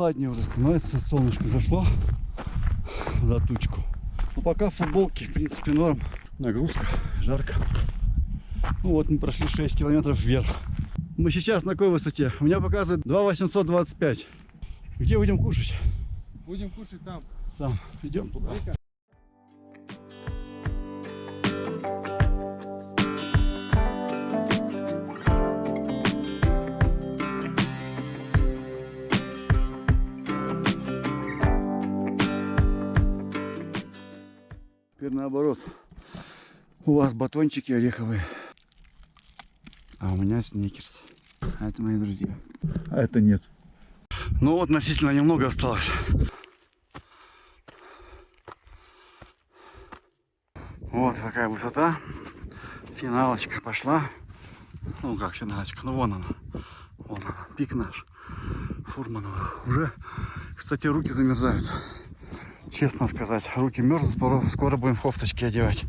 прохладнее уже становится. Солнышко зашло за тучку. Но пока в футболке, в принципе, норм. Нагрузка, жарко. Ну вот мы прошли 6 километров вверх. Мы сейчас на какой высоте? У меня показывает 2825. Где будем кушать? Будем кушать там. Сам. Идем туда. Теперь наоборот. У вас батончики ореховые. А у меня сникерс. А это мои друзья. А это нет. Ну вот относительно немного осталось. Вот какая высота. Финалочка пошла. Ну как финалочка, ну вон она. Вон она, пик наш. Фурманова. Уже, кстати, руки замерзают. Честно сказать, руки мерзнут, скоро, будем кофточки одевать.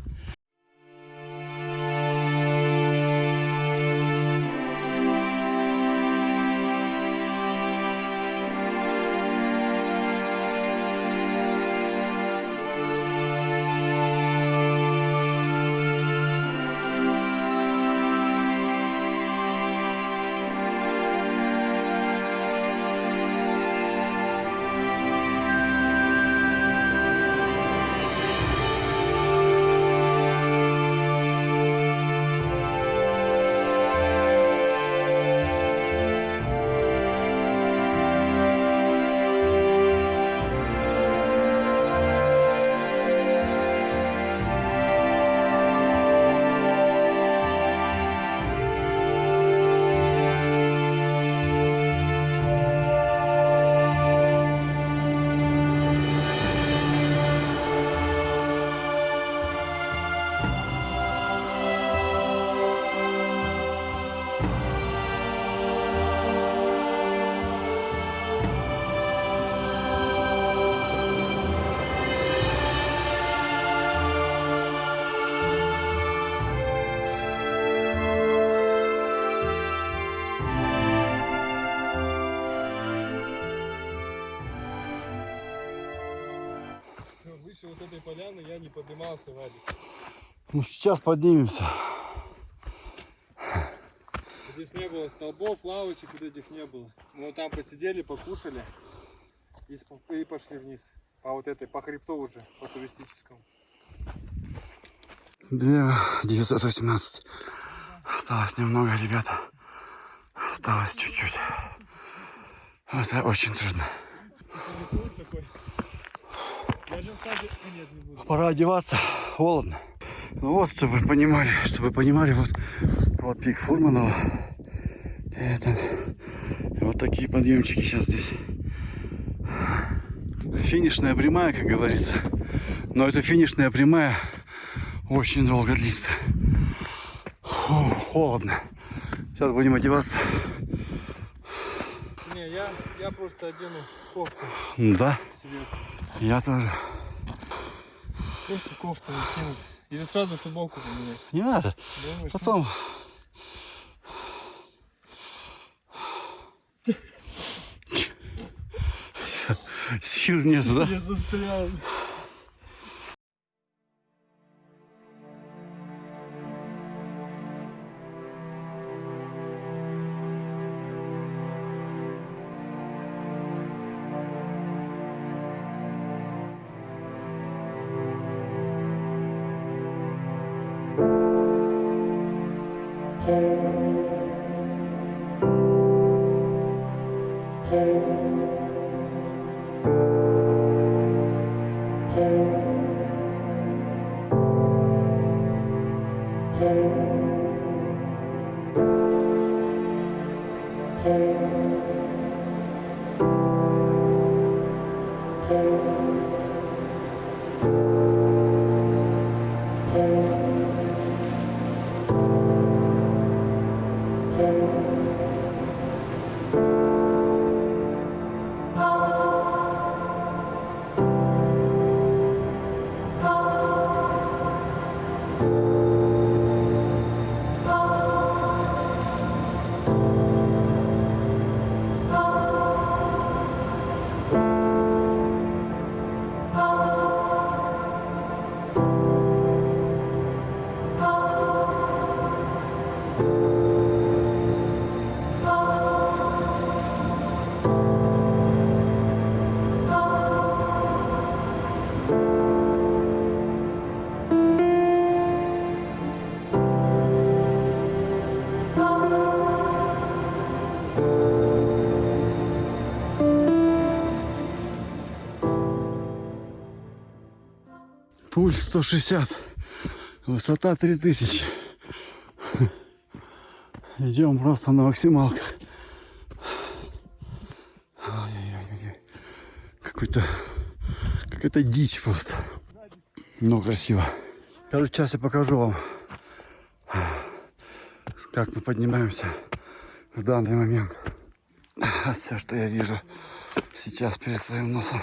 Этой поляны я не поднимался, Вадик. Ну сейчас поднимемся. Здесь не было столбов, лавочек вот этих не было. Мы вот там посидели, покушали и, пошли вниз. По вот этой, по хребту уже, по туристическому. 2 918. Осталось немного, ребята. Осталось чуть-чуть. Это очень трудно. Такой. Я сейчас скажу, а нет, не буду. Пора одеваться. Холодно. Ну вот, чтобы вы понимали, чтобы вы понимали, вот, вот пик Фурманова. Это, вот такие подъемчики сейчас здесь. Финишная прямая, как говорится. Но эта финишная прямая очень долго длится. Фу, холодно. Сейчас будем одеваться. Не, я, я просто одену кофту Ну Да, себе. я тоже. Просто кофту накинуть. Или сразу футболку поменять. Не надо. Думаешь? Потом. Сил нету, да? Я застрял. пульс 160 высота 3000 Идем просто на максималках. Какой-то какая-то дичь просто. Но красиво. Короче, сейчас я покажу вам, как мы поднимаемся в данный момент. Все, что я вижу сейчас перед своим носом,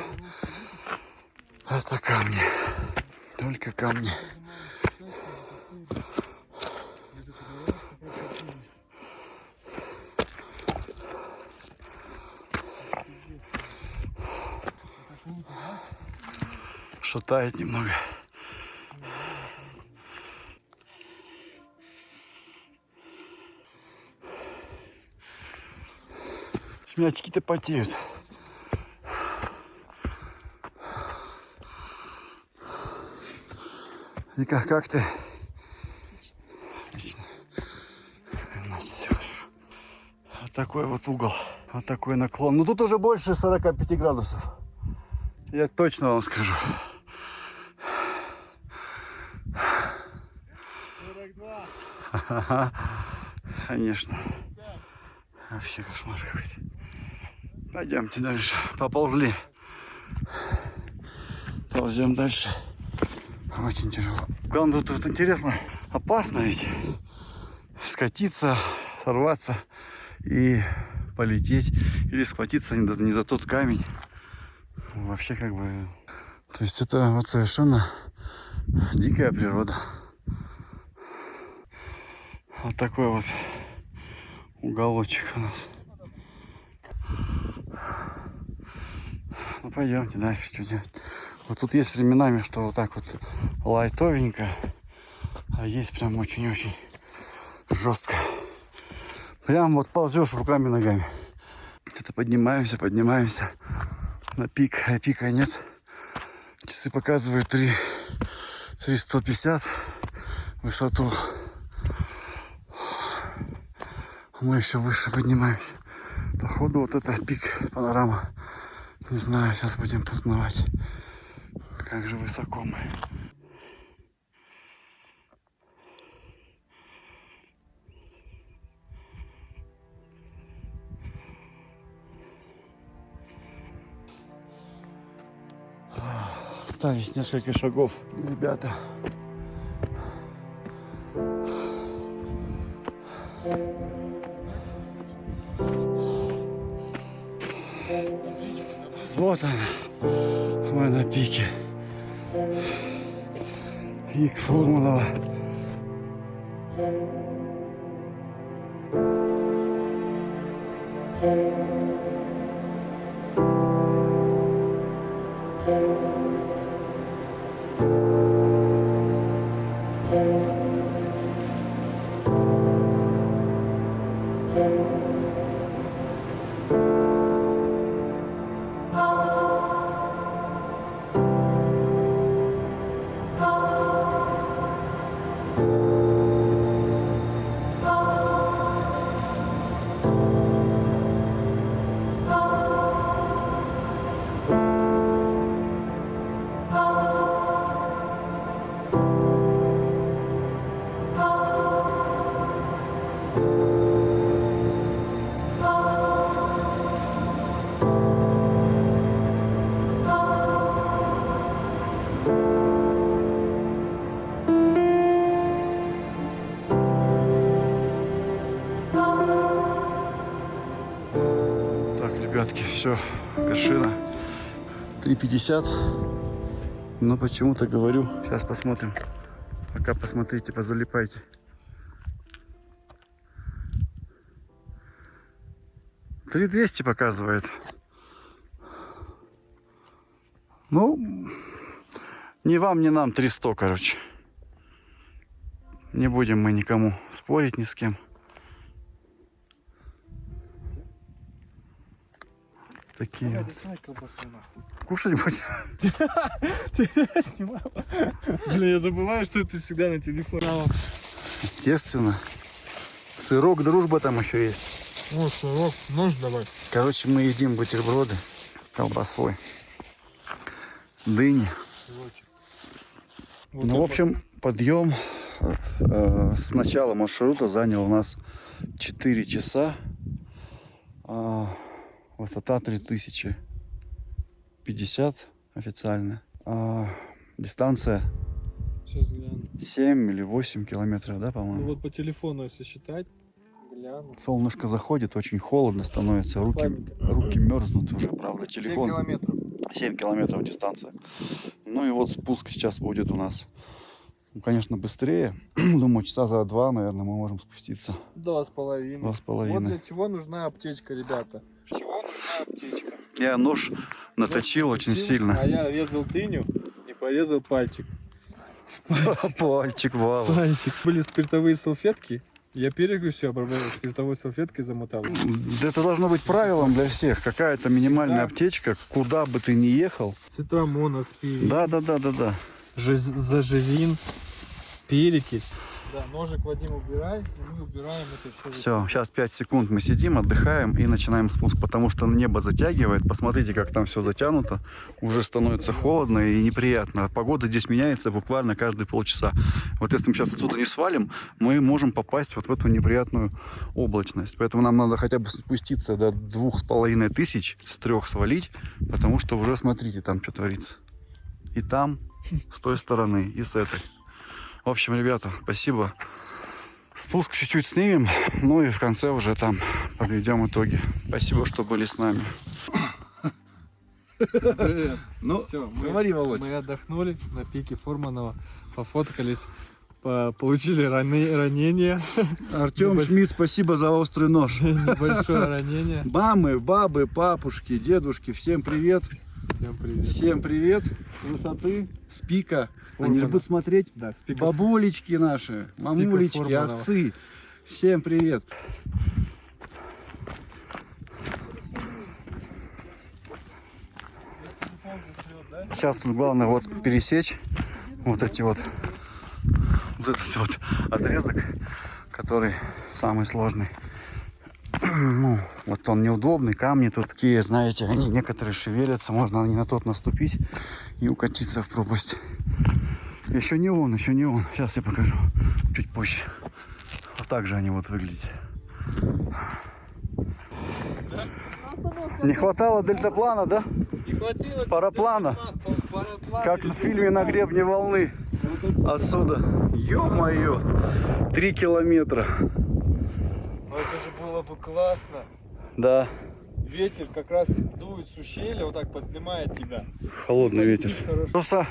это камни. Только камни. Шатает немного. Шмячки-то потеют. И как, ты? Вот такой вот угол. Вот такой наклон. Ну тут уже больше 45 градусов. Я точно вам скажу. Ага, конечно. Вообще кошмар какой-то. Пойдемте дальше. Поползли. Ползем дальше. Очень тяжело. Главное, тут, тут интересно, опасно ведь скатиться, сорваться и полететь или схватиться не, не за тот камень. Вообще как бы... То есть это вот совершенно дикая природа. Вот такой вот уголочек у нас. Ну пойдемте дальше, что делать. Вот тут есть временами, что вот так вот лайтовенько, а есть прям очень-очень жестко. Прям вот ползешь руками ногами. Это поднимаемся, поднимаемся на пик, а пика нет. Часы показывают 3, 3150 высоту. Мы еще выше поднимаемся. Походу вот это пик панорама. Не знаю, сейчас будем познавать. Как же высоко мы. Остались несколько шагов, ребята. Вот она. Мы на пике. Пик Фурманова. Так, ребятки, все, вершина. 3.50. Но почему-то говорю, сейчас посмотрим. Пока посмотрите, позалипайте. Три двести показывает. Ну, ни вам, ни нам 300, короче. Не будем мы никому спорить ни с кем. Такие. Давай, вот. доставай колбасу нахуй. Кушать будешь? Ты снимал? Блин, я забываю, что ты всегда на телефоне. Естественно. Сырок, дружба там еще есть. Ну, сырок, нож давай. Короче, мы едим бутерброды колбасой. Дыни. Вот ну, в общем, подъем э, с начала маршрута занял у нас 4 часа. А, высота 3050 официально. А, дистанция вот. Сейчас гляну. 7 или 8 километров, да, Ну по-моему? вот по телефону, если считать, гляну. Солнышко заходит, очень холодно становится, руки, Слабенько. руки мерзнут уже, правда, 7 телефон. километров. 7 километров дистанция. Ну и вот спуск сейчас будет у нас, ну, конечно, быстрее. Думаю, часа за два, наверное, мы можем спуститься. Два с половиной. Два с Вот половиной. для чего нужна аптечка, ребята. Аптечка? Я нож наточил очень Сил, сильно. А я резал тыню и порезал пальчик. Пальчик, вау. Пальчик. Были спиртовые салфетки. Я перегрузь все обработал спиртовой салфеткой замотал. Это должно быть правилом для всех. Какая-то минимальная аптечка, куда бы ты ни ехал. Цитрамон, аспирин, Да, да, да, да, да. жи- заживин, перекись. Да, ножик Вадим убирай, и мы убираем это все. Все, сейчас 5 секунд мы сидим, отдыхаем и начинаем спуск, потому что небо затягивает. Посмотрите, как там все затянуто. Уже становится холодно и неприятно. Погода здесь меняется буквально каждые полчаса. Вот если мы сейчас отсюда не свалим, мы можем попасть вот в эту неприятную облачность. Поэтому нам надо хотя бы спуститься до двух с половиной тысяч, с трех свалить, потому что уже смотрите, там что творится. И там, с той стороны, и с этой. В общем, ребята, спасибо. Спуск чуть-чуть снимем, ну и в конце уже там подведем итоги. Спасибо, что были с нами. Привет. Ну, Все, мы, говори, Володь. мы отдохнули на пике Фурманова, пофоткались, по- получили раны- ранения, Артем Небольш- Шмидт, спасибо за острый нож. небольшое ранение. Мамы, бабы, папушки, дедушки, всем привет. Всем привет. Всем привет с высоты, с пика. Они же Фурмана. будут смотреть Да, спикер. бабулечки наши, С мамулечки, Фурманова. отцы. Всем привет. Сейчас тут главное вот пересечь вот эти вот вот этот вот отрезок, который самый сложный. Ну, вот он неудобный, камни тут такие, знаете, они некоторые шевелятся, можно не на тот наступить и укатиться в пропасть. Еще не он, еще не он. Сейчас я покажу чуть позже. Вот так же они вот выглядят. Не хватало дельтаплана, да? Не хватило. Параплана. Как в фильме «На гребне волны». Отсюда. Ё-моё. Три километра. Ну это же было бы классно. Да, Ветер как раз дует с ущелья, вот так поднимает тебя. холодный ветер. Хорошо. Просто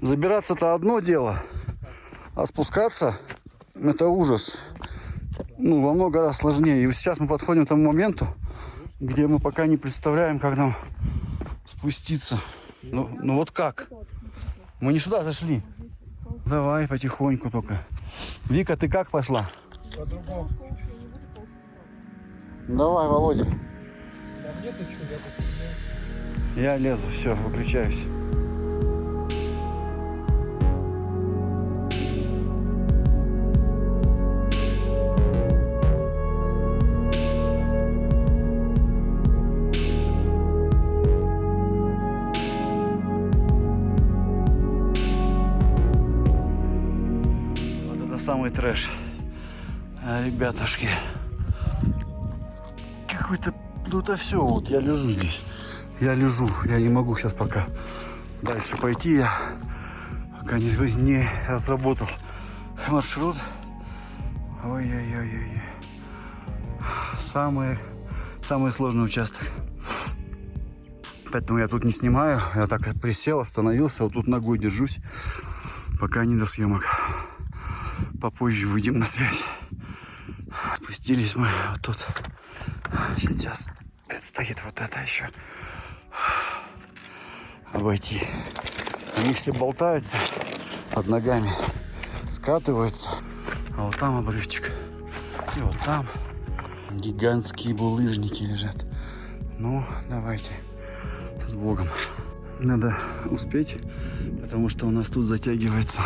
забираться-то одно дело, а спускаться это ужас. Ну, во много раз сложнее. И вот сейчас мы подходим к тому моменту, где мы пока не представляем, как нам спуститься. Ну, ну вот как? Мы не сюда зашли. Давай потихоньку только. Вика, ты как пошла? По-другому. Давай, Володя. Там нету чего, я посмотрел. Я лезу, все, выключаюсь. Вот это самый трэш. А, ребятушки. Какой-то... Ну это все, вот я лежу здесь. Я лежу, я не могу сейчас пока дальше пойти. Я пока не, не разработал маршрут. Ой-ой-ой-ой. Самый, самый сложный участок. Поэтому я тут не снимаю. Я так присел, остановился. Вот тут ногой держусь. Пока не до съемок. Попозже выйдем на связь. Отпустились мы вот тут. Сейчас предстоит вот это еще обойти. Листья болтаются под ногами, скатываются. А вот там обрывчик. И вот там гигантские булыжники лежат. Ну, давайте. С Богом. Надо успеть, потому что у нас тут затягивается.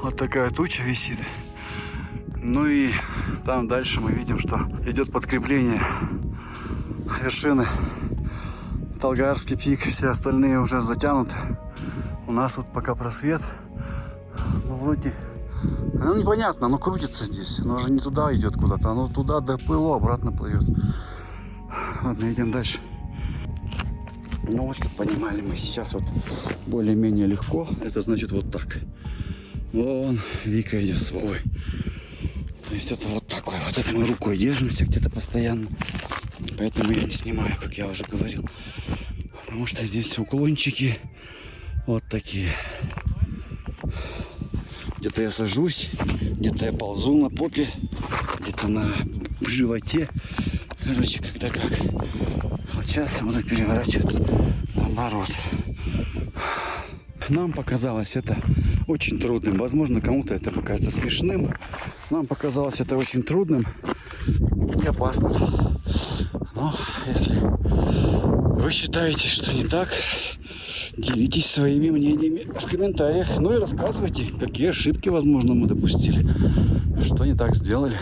Вот такая туча висит. Ну и там дальше мы видим, что идет подкрепление вершины. Толгарский пик, все остальные уже затянуты. У нас вот пока просвет. Ну, вроде... Ну, непонятно, оно крутится здесь. Оно же не туда идет куда-то. Оно туда доплыло, обратно плывет. Ладно, идем дальше. Ну вот, чтобы понимали мы, сейчас вот более-менее легко. Это значит вот так. Вон Вика идет с Вовой. То есть это вот такой. Вот это мы рукой держимся где-то постоянно. Поэтому я не снимаю, как я уже говорил. Потому что здесь уклончики вот такие. Где-то я сажусь, где-то я ползу на попе, где-то на животе. Короче, когда как. Вот сейчас я буду переворачиваться наоборот. Нам показалось это очень трудным. Возможно, кому-то это покажется смешным. Нам показалось это очень трудным и опасным. Но если вы считаете, что не так, делитесь своими мнениями в комментариях. Ну и рассказывайте, какие ошибки, возможно, мы допустили. Что не так сделали.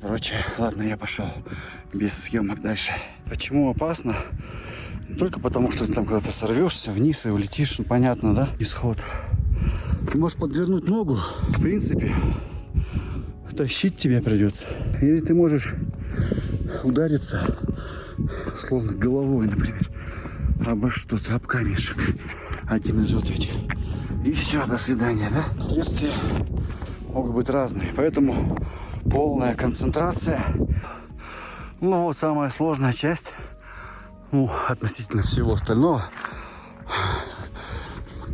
Короче, ладно, я пошел без съемок дальше. Почему опасно? Только потому, что ты там куда-то сорвешься вниз и улетишь, ну, понятно, да, исход. Ты можешь подвернуть ногу, в принципе, тащить тебе придется. Или ты можешь удариться, словно головой, например, обо что-то, об камешек. Один из вот этих. И все, до свидания, да? Следствия могут быть разные, поэтому полная концентрация. Ну вот самая сложная часть, ну, относительно всего остального,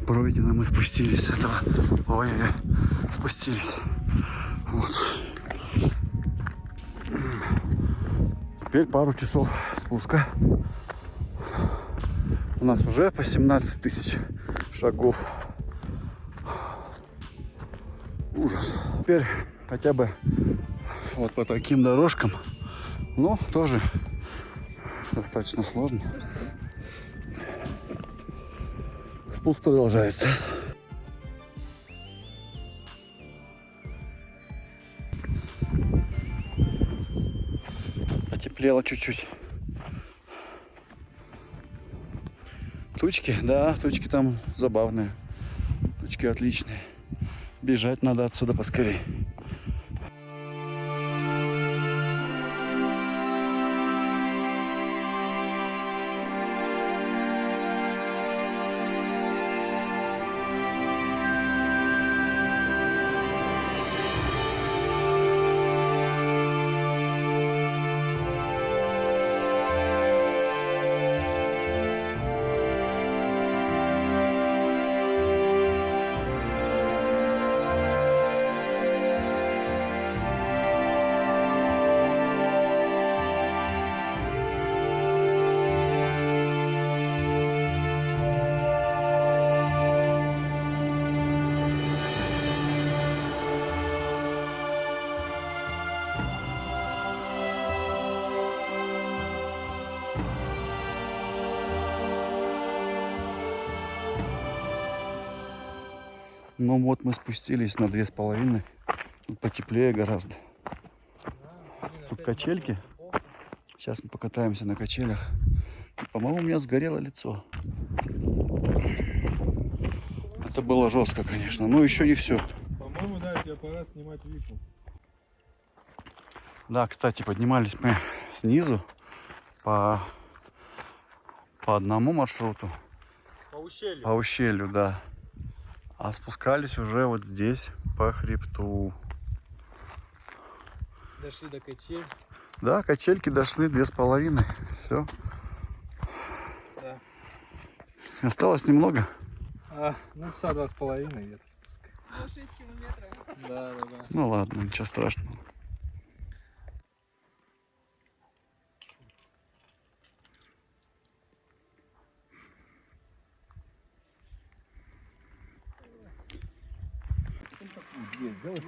пройдено, мы спустились с этого. Ой, спустились. Вот. Теперь пару часов спуска. У нас уже по 17 тысяч шагов. Ужас. Теперь хотя бы вот по таким дорожкам. Ну, тоже достаточно сложно. Спуск продолжается. Потеплело чуть-чуть. Тучки, да, тучки там забавные. Тучки отличные. Бежать надо отсюда поскорее. Ну вот мы спустились на две с половиной. Потеплее гораздо. Тут качельки. Сейчас мы покатаемся на качелях. По-моему, у меня сгорело лицо. Это было жестко, конечно. Но еще не все. По-моему, да, тебе пора снимать вику. Да, кстати, поднимались мы снизу по, по одному маршруту. По ущелью. По ущелью, да. А спускались уже вот здесь, по хребту. Дошли до качель. Да, качельки дошли две с половиной. Все. Да. Осталось немного. А, ну, часа два с половиной где-то спуск. Всего 6 километров. Да, да, да. Ну ладно, ничего страшного. От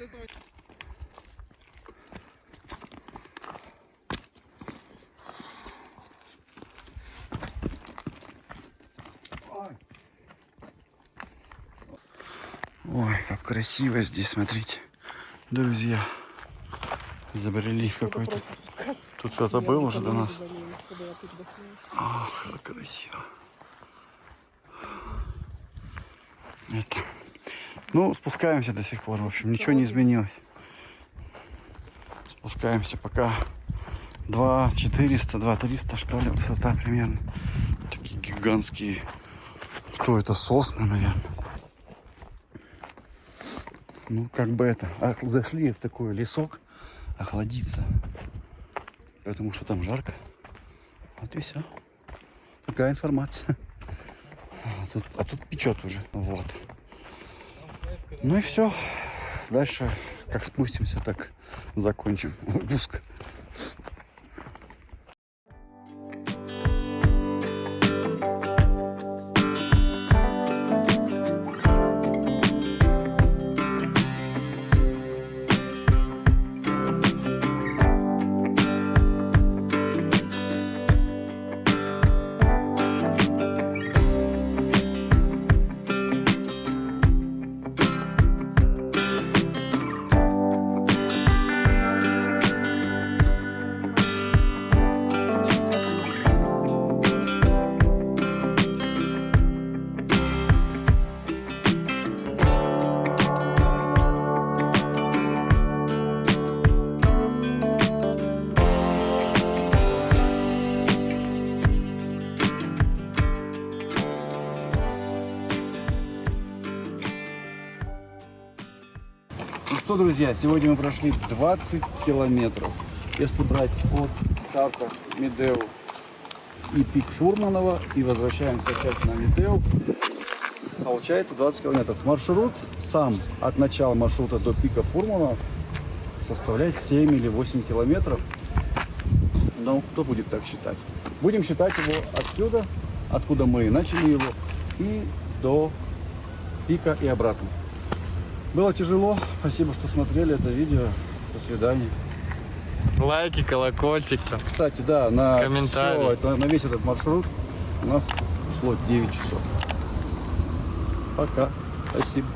этого Ой, как красиво здесь, смотрите. Друзья, забрели какой-то... Тут кто-то был уже до нас. Ах, как красиво. Это... Ну, спускаемся до сих пор, в общем, ничего не изменилось. Спускаемся пока 2 400, 2 300, что ли, высота примерно. Такие гигантские, кто это, сосны, наверное. Ну, как бы это, зашли в такой лесок охладиться. Потому что там жарко. Вот и все. Такая информация. А тут, а тут печет уже. Вот. Ну и все. Дальше, как спустимся, так закончим выпуск. Друзья, сегодня мы прошли 20 километров. Если брать от старта Медеу и пик Фурманова и возвращаемся опять на Медеу, получается 20 километров. Маршрут сам от начала маршрута до пика Фурманова составляет 7 или 8 километров. Но кто будет так считать? Будем считать его отсюда, откуда мы начали его, и до пика и обратно. Было тяжело. Спасибо, что смотрели это видео. До свидания. Лайки, колокольчик там. Кстати, да, на, всё это, на весь этот маршрут у нас шло 9 часов. Пока. Спасибо.